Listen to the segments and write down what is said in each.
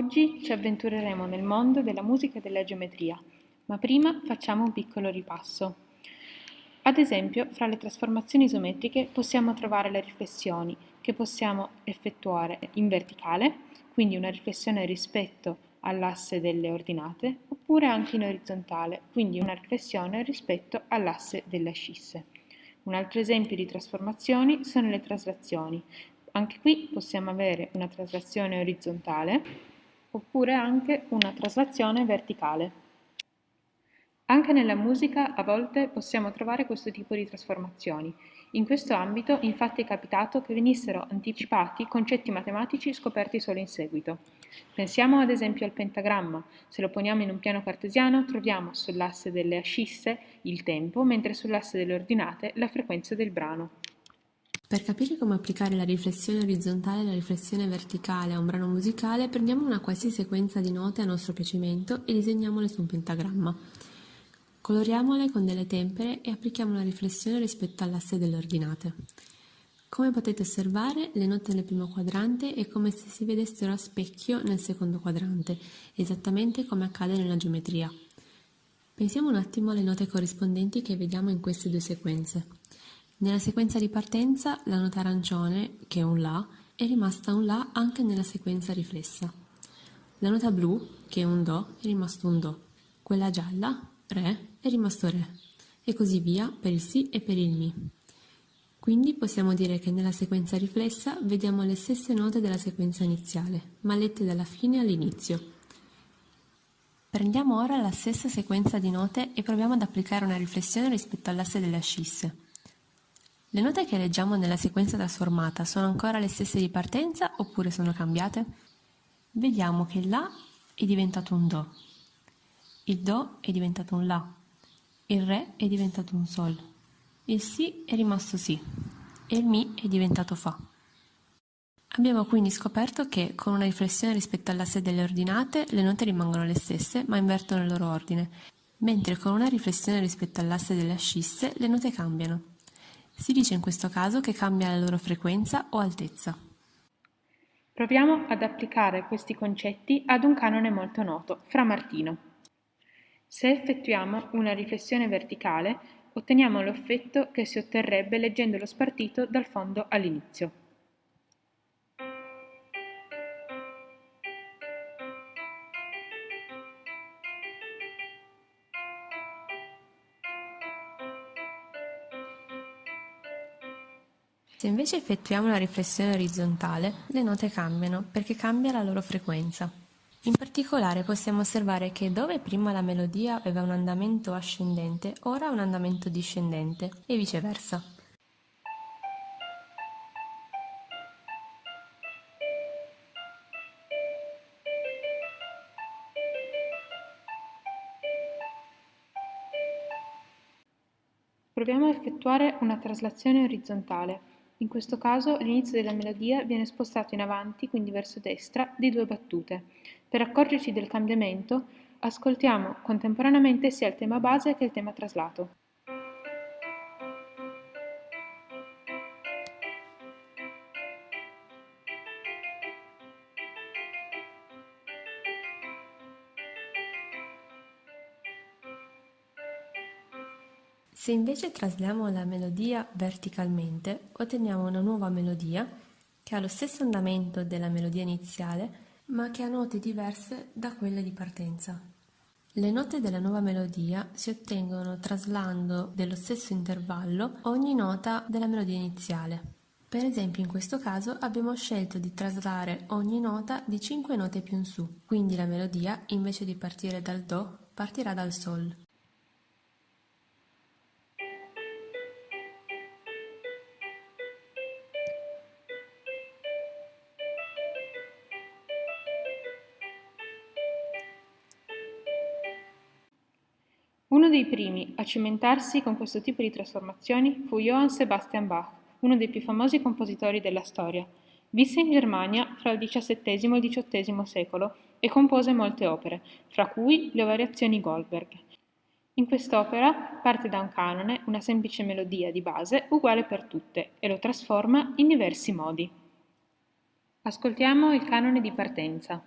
Oggi ci avventureremo nel mondo della musica e della geometria, ma prima facciamo un piccolo ripasso. Ad esempio, fra le trasformazioni isometriche possiamo trovare le riflessioni che possiamo effettuare in verticale, quindi una riflessione rispetto all'asse delle ordinate, oppure anche in orizzontale, quindi una riflessione rispetto all'asse delle ascisse. Un altro esempio di trasformazioni sono le traslazioni. Anche qui possiamo avere una traslazione orizzontale oppure anche una traslazione verticale. Anche nella musica a volte possiamo trovare questo tipo di trasformazioni. In questo ambito infatti è capitato che venissero anticipati concetti matematici scoperti solo in seguito. Pensiamo ad esempio al pentagramma. Se lo poniamo in un piano cartesiano troviamo sull'asse delle ascisse il tempo, mentre sull'asse delle ordinate la frequenza del brano. Per capire come applicare la riflessione orizzontale e la riflessione verticale a un brano musicale, prendiamo una qualsiasi sequenza di note a nostro piacimento e disegniamole su un pentagramma. Coloriamole con delle tempere e applichiamo la riflessione rispetto all'asse delle ordinate. Come potete osservare, le note nel primo quadrante è come se si vedessero a specchio nel secondo quadrante, esattamente come accade nella geometria. Pensiamo un attimo alle note corrispondenti che vediamo in queste due sequenze. Nella sequenza di partenza la nota arancione, che è un La, è rimasta un La anche nella sequenza riflessa. La nota blu, che è un Do, è rimasto un Do. Quella gialla, Re, è rimasto Re. E così via per il Si e per il Mi. Quindi possiamo dire che nella sequenza riflessa vediamo le stesse note della sequenza iniziale, ma lette dalla fine all'inizio. Prendiamo ora la stessa sequenza di note e proviamo ad applicare una riflessione rispetto all'asse delle ascisse. Le note che leggiamo nella sequenza trasformata sono ancora le stesse di partenza oppure sono cambiate? Vediamo che La è diventato un Do, il Do è diventato un La, il Re è diventato un Sol, il Si è rimasto Si e il Mi è diventato Fa. Abbiamo quindi scoperto che con una riflessione rispetto all'asse delle ordinate le note rimangono le stesse ma invertono il loro ordine, mentre con una riflessione rispetto all'asse delle ascisse le note cambiano. Si dice in questo caso che cambia la loro frequenza o altezza. Proviamo ad applicare questi concetti ad un canone molto noto, Fra Martino. Se effettuiamo una riflessione verticale, otteniamo l'effetto che si otterrebbe leggendo lo spartito dal fondo all'inizio. Se invece effettuiamo la riflessione orizzontale, le note cambiano perché cambia la loro frequenza. In particolare possiamo osservare che dove prima la melodia aveva un andamento ascendente, ora ha un andamento discendente e viceversa. Proviamo a effettuare una traslazione orizzontale. In questo caso l'inizio della melodia viene spostato in avanti, quindi verso destra, di due battute. Per accorgerci del cambiamento, ascoltiamo contemporaneamente sia il tema base che il tema traslato. Se invece trasliamo la melodia verticalmente, otteniamo una nuova melodia che ha lo stesso andamento della melodia iniziale, ma che ha note diverse da quelle di partenza. Le note della nuova melodia si ottengono traslando dello stesso intervallo ogni nota della melodia iniziale. Per esempio in questo caso abbiamo scelto di traslare ogni nota di 5 note più in su, quindi la melodia invece di partire dal Do partirà dal Sol. Uno dei primi a cimentarsi con questo tipo di trasformazioni fu Johann Sebastian Bach, uno dei più famosi compositori della storia. Visse in Germania fra il XVII e il XVIII secolo e compose molte opere, fra cui le variazioni Goldberg. In quest'opera parte da un canone, una semplice melodia di base uguale per tutte, e lo trasforma in diversi modi. Ascoltiamo il canone di partenza.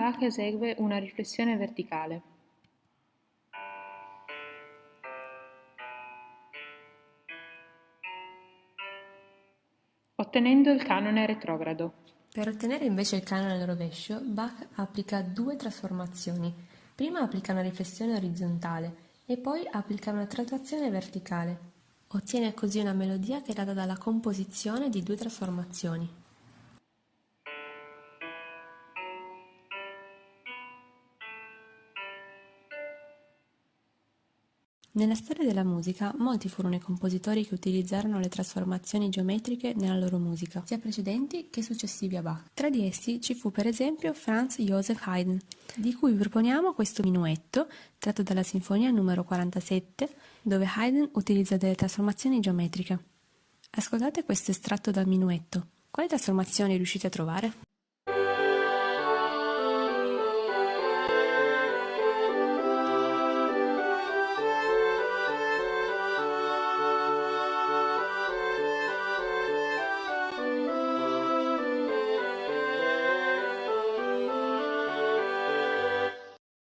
Bach esegue una riflessione verticale. Ottenendo il canone retrogrado. Per ottenere invece il canone al rovescio, Bach applica due trasformazioni. Prima applica una riflessione orizzontale e poi applica una traslazione verticale. Ottiene così una melodia che è data dalla composizione di due trasformazioni. Nella storia della musica, molti furono i compositori che utilizzarono le trasformazioni geometriche nella loro musica, sia precedenti che successivi a Bach. Tra di essi ci fu per esempio Franz Joseph Haydn, di cui vi proponiamo questo minuetto tratto dalla Sinfonia numero 47, dove Haydn utilizza delle trasformazioni geometriche. Ascoltate questo estratto dal minuetto. Quali trasformazioni riuscite a trovare?